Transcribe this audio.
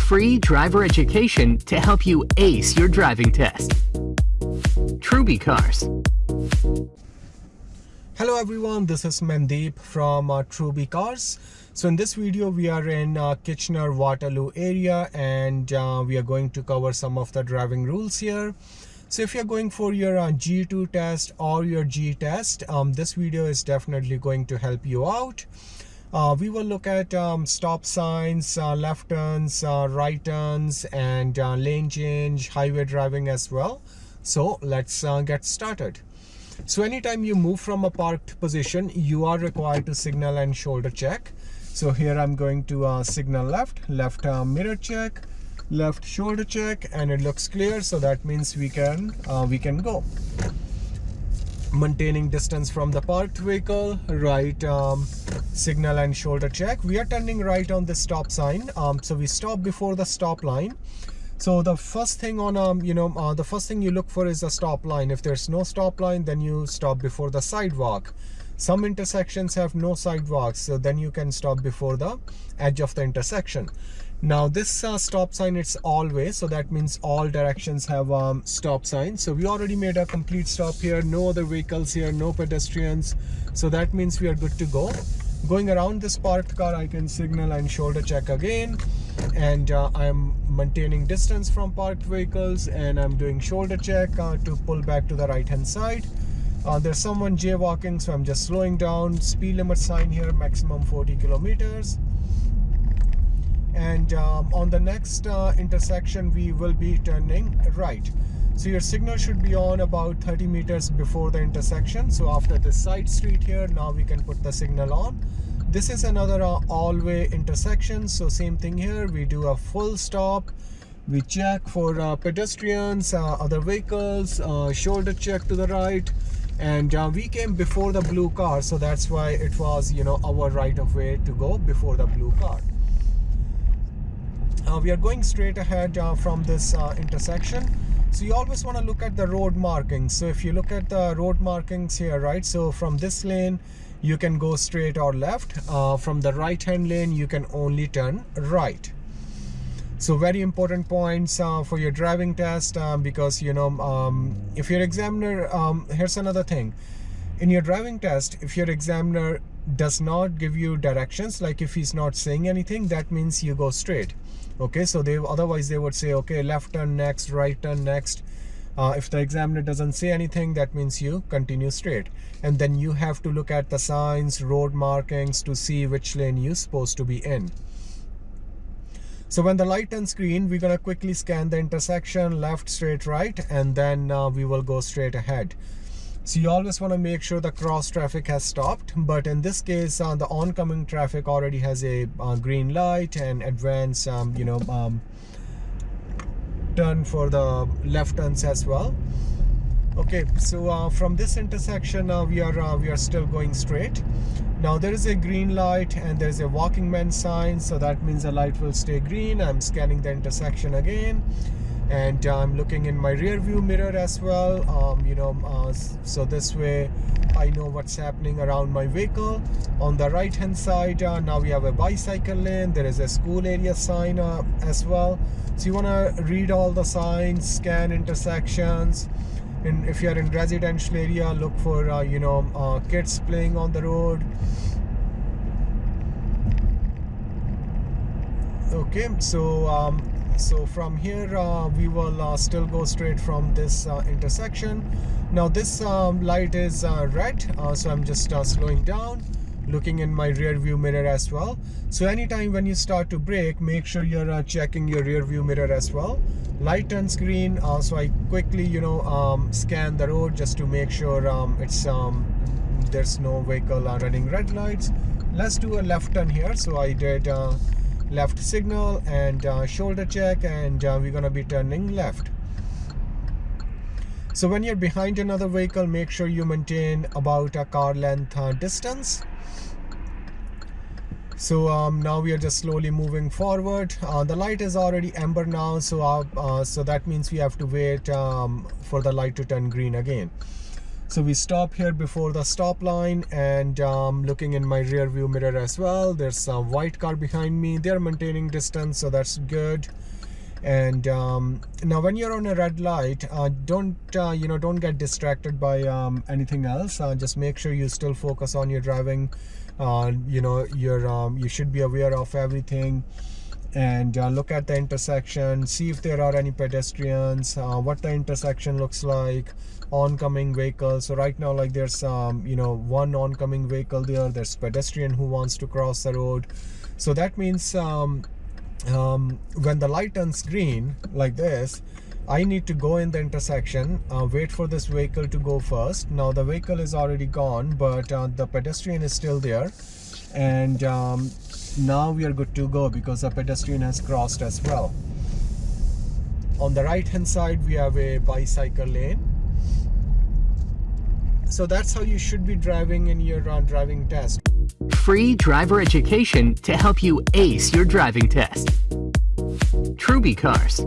Free driver education to help you ace your driving test. Truby Cars. Hello everyone, this is Mandeep from uh, Truby Cars. So in this video, we are in uh, Kitchener-Waterloo area and uh, we are going to cover some of the driving rules here. So if you're going for your uh, G2 test or your G test, um, this video is definitely going to help you out. Uh, we will look at um, stop signs, uh, left turns, uh, right turns, and uh, lane change, highway driving as well. So let's uh, get started. So anytime you move from a parked position, you are required to signal and shoulder check. So here I'm going to uh, signal left, left mirror check, left shoulder check, and it looks clear. So that means we can we can go maintaining distance from the parked vehicle right um, signal and shoulder check. We are turning right on the stop sign. Um, so we stop before the stop line. So the first thing on um you know uh, the first thing you look for is a stop line. If there's no stop line then you stop before the sidewalk. Some intersections have no sidewalks so then you can stop before the edge of the intersection now this uh, stop sign it's all-way so that means all directions have um, stop signs so we already made a complete stop here. No other vehicles here no pedestrians. So that means we are good to go. Going around this parked car I can signal and shoulder check again. And uh, I'm maintaining distance from parked vehicles and I'm doing shoulder check uh, to pull back to the right hand side. Uh, there's someone jaywalking so I'm just slowing down. Speed limit sign here maximum 40 kilometers and um, on the next uh, intersection we will be turning right. So your signal should be on about 30 meters before the intersection. So after this side street here now we can put the signal on. This is another uh, all-way intersection. So same thing here. We do a full stop. We check for uh, pedestrians uh, other vehicles uh, shoulder check to the right. And uh, we came before the blue car. So that's why it was you know our right of way to go before the blue car we are going straight ahead uh, from this uh, intersection. So you always want to look at the road markings. So if you look at the road markings here right so from this lane you can go straight or left. Uh, from the right hand lane you can only turn right. So very important points uh, for your driving test uh, because you know um, if your examiner um, here's another thing. In your driving test if your examiner does not give you directions like if he's not saying anything that means you go straight. Okay so they otherwise they would say okay left turn next right turn next. Uh, if the examiner doesn't say anything that means you continue straight. And then you have to look at the signs road markings to see which lane you're supposed to be in. So when the light turns green we're gonna quickly scan the intersection left straight right and then uh, we will go straight ahead so you always want to make sure the cross traffic has stopped but in this case uh, the oncoming traffic already has a uh, green light and advance um, you know um, turn for the left turns as well. Okay so uh, from this intersection uh, we are uh, we are still going straight. Now there is a green light and there's a walking man sign so that means the light will stay green. I'm scanning the intersection again and I'm looking in my rear view mirror as well um, you know uh, so this way I know what's happening around my vehicle. On the right hand side uh, now we have a bicycle lane. There is a school area sign uh, as well. So you want to read all the signs scan intersections. And if you're in residential area look for uh, you know uh, kids playing on the road okay so um, so from here uh, we will uh, still go straight from this uh, intersection. Now this um, light is uh, red uh, so I'm just uh, slowing down looking in my rear view mirror as well. So anytime when you start to brake make sure you're checking your rear view mirror as well. Light turns green so I quickly you know um, scan the road just to make sure um, it's um, there's no vehicle running red lights. Let's do a left turn here. So I did left signal and uh, shoulder check and uh, we're gonna be turning left. So when you're behind another vehicle make sure you maintain about a car length uh, distance. So um, now we are just slowly moving forward. Uh, the light is already amber now so uh, uh, so that means we have to wait um, for the light to turn green again so we stop here before the stop line and um, looking in my rear view mirror as well. There's a white car behind me. They're maintaining distance so that's good. And um, now when you're on a red light uh, don't uh, you know don't get distracted by um, anything else. Uh, just make sure you still focus on your driving. Uh, you know you're um, you should be aware of everything and uh, look at the intersection see if there are any pedestrians uh, what the intersection looks like oncoming vehicles so right now like there's um you know one oncoming vehicle there there's pedestrian who wants to cross the road. So that means um um, when the light turns green like this I need to go in the intersection uh, wait for this vehicle to go first. Now the vehicle is already gone but uh, the pedestrian is still there. And um, now we are good to go because a pedestrian has crossed as well on the right hand side we have a bicycle lane so that's how you should be driving in your uh, driving test free driver education to help you ace your driving test. Truby Cars.